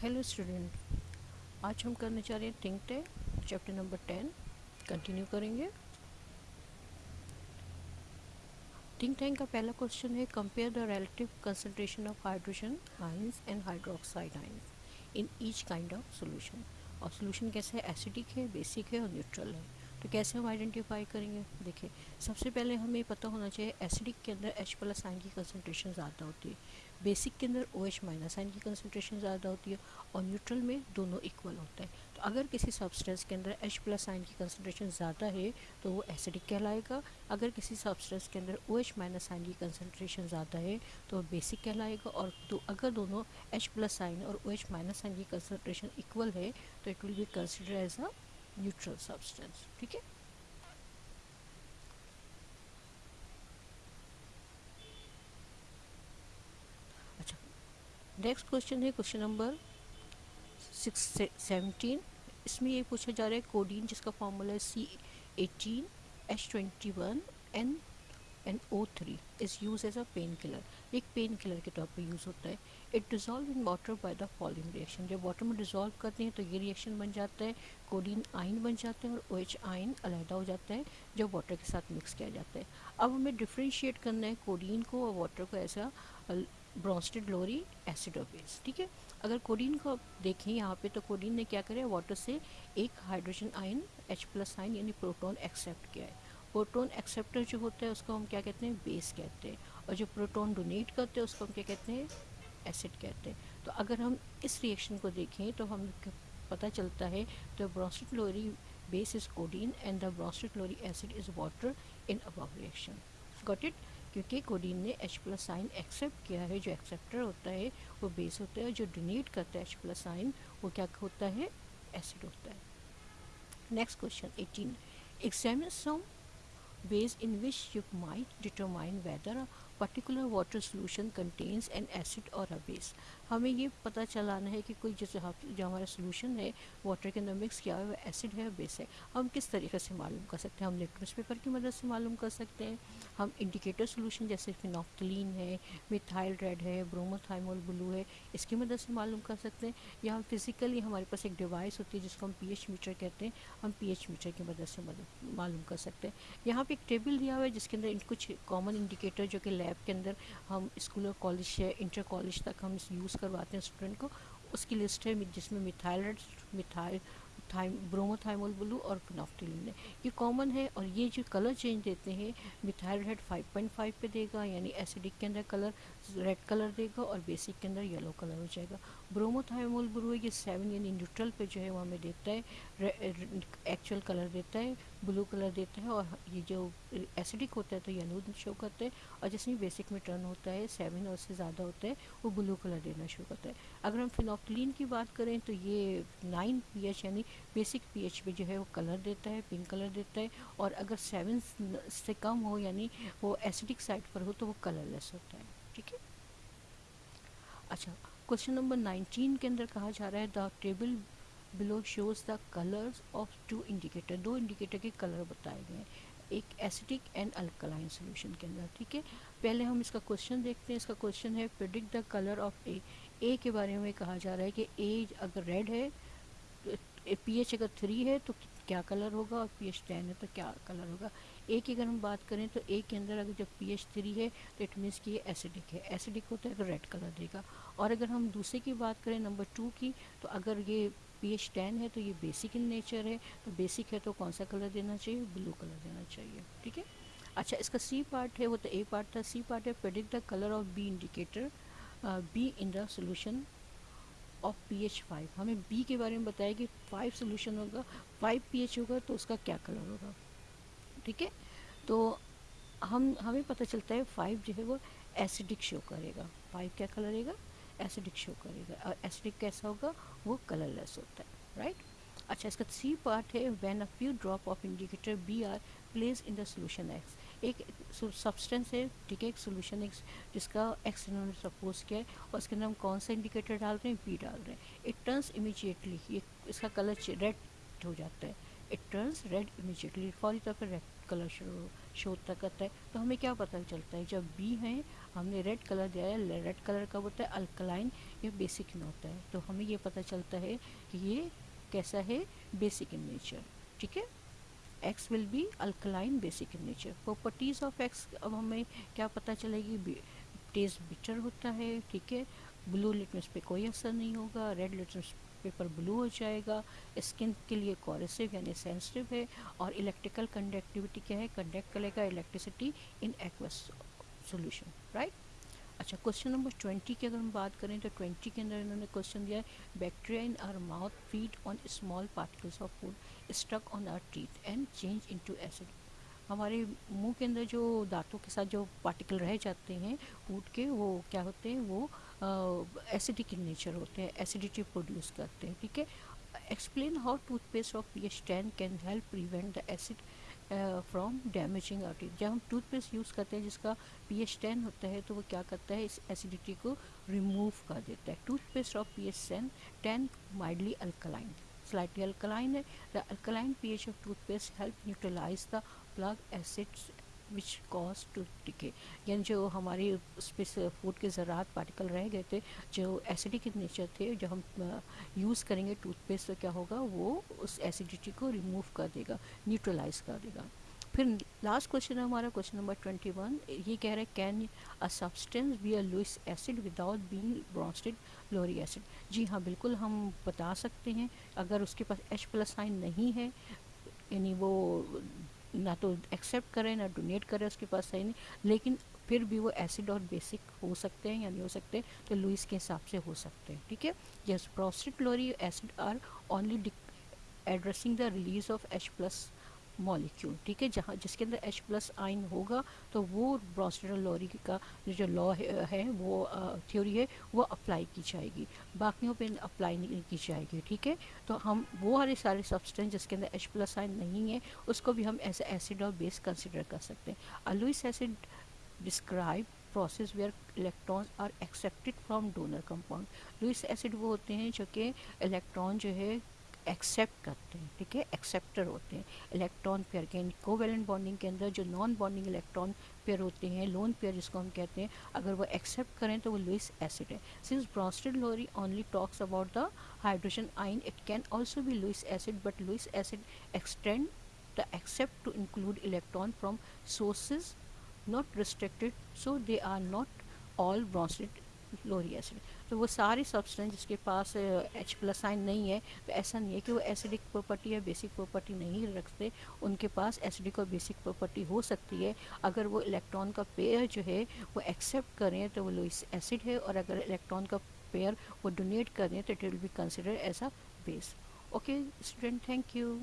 Hello student आज हम करने जा रहे हैं think tank chapter number ten continue करेंगे. थिंक टैंक का पहला क्वेश्चन है compare the relative concentration of hydrogen ions and hydroxide ions in each kind of solution और सॉल्यूशन कैसे है? एसिडिक है बेसिक है और न्यूट्रल है. तो कैसे हम आइडेंटिफाई करेंगे? देखिए, सबसे पहले हमें पता होना चाहिए एसिडिक के अंदर एच प्लस आइन की कंसनट्रेशन ज़्यादा होती है। बेसिक के अंदर ओ एच माइनस आइन की कंसनट्रेशन ज़्यादा होती है और न्यूट्रल में दोनों इक्वल होता है। तो अगर किसी सब्सटेंस के अंदर एच प्लस आइन की कंसनट्रेशन ज़्यादा है तो वो एसिडिक कहलाएगा। अगर किसी सब्सटेंस के अंदर ओ एच माइनस आइन की कंसनट्रेशन ज़्यादा है तो बेसिक कहलाएगा और तो अगर दोनों एच प्लस आइन और ओ एच माइनस आइन की कंसनट्रेशन इक्वल है तो it will be consider as a neutral substance ठीक है? अच्छा नेक्स्ट क्वेश्चन है क्वेश्चन नंबर सिक्स सेवनटीन इसमें ये पूछा जा रहा है कोडीन जिसका फॉर्मूला है C eighteen H twenty one N N O three is use as a painkiller एक पेन किलर के तौर पर यूज़ होता है। It dissolve in water by the following reaction जब वाटर में डिज़ोल्व करते हैं तो ये रिएक्शन बन जाता है। कोडीन आइन बन जाते हैं और ओ एच आइन अलहदा हो जाता है, जब वाटर के साथ मिक्स किया जाता है। अब हमें डिफ्रेंशिएट करना है कोडीन को और वाटर को ऐसा ब्रॉन्स्टेड लोरी एसिड और बेस ठीक है? अगर कोडीन को आप देखें यहाँ पे तो कोडीन ने क्या करे वाटर से एक hydrogen ion H plus ion यानी प्रोटॉन एक्सेप्ट किया है। प्रोटॉन एक्सेप्टर जो होता है, उसको हम क्या कहते हैं? बेस कहते हैं। और जो प्रोटॉन डोनेट करते हैं, उसको हम क्या कहते हैं? एसिड कहते हैं। तो अगर हम इस रिएक्शन को देखें तो हम पता चलता है तो Bronsted Lowry base is codeine and the Bronsted Lowry acid is water in above reaction got it क्योंकि कोडीन ने H प्लस साइन एक्सेप्ट किया है, जो एक्सेप्टर होता है, वो बेस होता है जो डोनेट करता है H प्लस साइन वो क्या होता है? एसिड होता है। Next question 18 examine some ways in which you might determine whether a water water solution contains acid और a base. हमें ये पता चलाना है कि कोई जैसे जो हमारा सोल्यूशन है वाटर के अंदर मिक्स किया हुआ एसिड है बेस है। हम किस तरीके से मालूम कर सकते हैं? हम लिटमस पेपर की मदद से मालूम कर सकते हैं। हम इंडिकेटर सोल्यूशन जैसे फिनॉफ्थलीन है मिथाइल रेड है ब्रोमोथाइमोल ब्लू है, इसकी मदद से मालूम कर सकते हैं। या हम फिज़िकली हमारे पास एक डिवाइस होती है जिसको हम पीएच मीटर कहते हैं। हम पीएच मीटर की मदद से मालूम कर सकते हैं। यहाँ पर एक टेबल दिया हुआ है जिसके अंदर कुछ कॉमन इंडिकेटर जो कि लैब के अंदर हम स्कूल और कॉलेज से इंटर कॉलेज तक हम यूज़ करवाते हैं स्टूडेंट को। उसकी लिस्ट है जिसमें methyl methyl thym bromothymol blue और फिनॉफ्टिलिन है ये कॉमन है और ये जो कलर चेंज देते हैं मिथाइल रेड 5.5 पे देगा, यानी एसिडिक के अंदर कलर, रेड कलर देगा और बेसिक के अंदर येलो कलर हो जाएगा। ब्रोमोथाइमोल ब्लू है, ये सेवन यानी न्यूट्रल पे जो है वो हमें देता है एक्चुअल कलर देता है, ब्लू कलर देता है और ये जो एसिडिक होता है तो येलो शो करता है और जिसमें बेसिक में टर्न होता है, सेवन और से ज़्यादा होता है, वो ब्लू कलर देना शुरू करता है। अगर हम फिनॉक्लिन की बात करें तो ये नाइन पी यानी बेसिक पीएच पे जो है वो कलर देता है पिंक कलर देता है और अगर सेवन से कम हो यानी वो एसिडिक साइड पर हो तो वो कलरलेस होता है, ठीक है? अच्छा क्वेश्चन नंबर नाइनटीन के अंदर कहा जा रहा है the table below shows the colours of two indicator दो इंडिकेटर के कलर बताए गए हैं, एक एसिडिक एंड अल्कलाइन सोल्यूशन के अंदर, ठीक है? पहले हम इसका क्वेश्चन देखते हैं, इसका क्वेश्चन है predict the colour of A A के बारे में कहा जा रहा है कि ए अगर रेड है पी एच अगर थ्री है तो क्या कलर होगा और पी एच टेन है तो क्या कलर होगा? ए की अगर हम बात करें तो ए के अंदर अगर जब पी एच थ्री है तो इट मीन्स कि ये एसिडिक है। एसिडिक होता है अगर रेड कलर देगा। और अगर हम दूसरे की बात करें नंबर टू की तो अगर ये पी एच टेन है तो ये बेसिक इन नेचर है। तो बेसिक है तो कौन सा कलर देना चाहिए? ब्लू कलर देना चाहिए। ठीक है? अच्छा इसका सी पार्ट है, वो तो ए पार्ट था। सी पार्ट है predict the colour of B indicator B in the solution of P H five हमें बी के बारे में बताया कि फाइव सोल्यूशन होगा फाइव पी एच होगा तो उसका क्या कलर होगा? ठीक है? तो हम, हमें पता चलता है फाइव जो है वो एसिडिक शो करेगा। फाइव क्या कलर रहेगा? एसिडिक शो करेगा। और एसिडिक कैसा होगा? वो कलरलेस होता है राइट अच्छा इसका सी पार्ट है। When a few drop of indicator B are place in the solution X एक सब्सटेंस है, ठीक है, एक सोल्यूशन एक जिसका एक्स इन्होंने सपोज़ किया है, और उसके अंदर हम कौन सा इंडिकेटर डाल रहे हैं? बी डाल रहे हैं। इट टर्न्स इमीजिएटली ये, इसका कलर रेड हो जाता है। इट टर्न्स रेड इमीजिएटली फौरी तौर पर रेड कलर शो करता है। तो हमें क्या पता चलता है? जब बी है, हमने रेड कलर दिया है रेड कलर का होता है? अल्कलाइन ये बेसिक में होता है। तो हमें ये पता चलता है कि ये कैसा है? बेसिक इन नेचर ठीक है? X will be alkaline basic in nature properties of X अब हमें क्या पता चलेगी? टेस्ट बिटर होता है, ठीक है? ब्लू लिटमस पे कोई असर नहीं होगा रेड लिटमस पेपर ब्लू हो जाएगा। स्किन के लिए कॉरेसिव यानी सेंसिटिव है और इलेक्ट्रिकल कंडक्टिविटी क्या है? कंडक्ट करेगा electricity in aqueous solution right अच्छा क्वेश्चन नंबर ट्वेंटी की अगर हम बात करें तो ट्वेंटी के अंदर इन्होंने क्वेश्चन दिया है bacteria in our mouth feed on small particles of food stuck on our teeth and change into acid हमारे मुँह के अंदर जो दांतों के साथ जो पार्टिकल रह जाते हैं फ़ूड के, वो क्या होते हैं, वो एसिडिक इन नेचर होते हैं एसिडिटी प्रोड्यूस करते हैं, ठीक है? Explain how toothpaste of P H ten can help prevent the acid from damaging our teeth जब हम टूथपेस्ट यूज़ करते हैं, जिसका पी एच टेन होता है तो वो क्या करता है? इस एसिडिटी को रिमूव कर देता है। Toothpaste of P H ten ten mildly alkaline slightly alkaline है। The alkaline pH of toothpaste help neutralize the plug acids which cause to टिके यानी जो हमारे उस पर फ़ूड के ज़रात पार्टिकल रह गए थे, जो एसिडिक नेचर थे, जो हम यूज़ करेंगे टूथपेस्ट तो क्या होगा, वो उस एसिडिटी को रिमूव कर देगा न्यूट्रलाइज कर देगा। फिर लास्ट क्वेश्चन है हमारा क्वेश्चन नंबर ट्वेंटी वन ये कह रहा है can a substance be a Lewis acid without being Bronsted Lowry acid जी हाँ बिल्कुल हम बता सकते हैं, अगर उसके पास एच प्लस साइन नहीं है, यानी वो ना तो एक्सेप्ट करें, ना डोनेट करे उसके पास सही नहीं। लेकिन फिर भी वो एसिड और बेसिक हो सकते हैं या नहीं हो सकते तो लुइस के हिसाब से हो सकते हैं, ठीक है? Yes Bronsted Lowry acid are only addressing the release of H plus molecule ठीक है? जहाँ, जिसके अंदर एच प्लस आइन होगा तो वो ब्रॉस्टेडल लॉरी का जो लॉ है वो थ्योरी है, वो अप्लाई की जाएगी। बाकियों पे अप्लाई नहीं की जाएगी, ठीक है? तो हम, वो हरे सारे सब्सटेंस जिसके अंदर एच प्लस आइन नहीं है, उसको भी हम एज एसिड और बेस कंसिडर कर सकते हैं। A Lewis acid describe process where electrons are accepted from donor compound Lewis acid वो होते हैं जो कि इलेक्ट्रॉन जो है एक्सेप्ट करते हैं, ठीक है? एक्सेप्टर होते हैं। इलेक्ट्रॉन पेयर के कोवेलेंट बॉन्डिंग के अंदर जो नॉन बॉन्डिंग इलेक्ट्रॉन पेयर होते हैं लोन पेयर जिसको हम कहते हैं, अगर वो एक्सेप्ट करें तो वो लुइस एसिड है। Since Bronsted Lowry only talks about the hydrogen ion it can also be Lewis acid but Lewis acid extend the accept to include electron from sources not restricted so they are not all Bronsted Lowry acid. तो वो सारे substance जिसके पास H plus आइन नहीं है तो ऐसा नहीं है कि वो एसिडिक प्रॉपर्टी या बेसिक प्रॉपर्टी नहीं रखते। उनके पास एसिडिक और बेसिक प्रॉपर्टी हो सकती है। अगर वो इलेक्ट्रॉन का पेयर जो है, वो एक्सेप्ट करें तो वो लोइस एसिड है, और अगर इलेक्ट्रॉन का पेयर वो डोनेट करें तो it will be consider as a base okay student thank you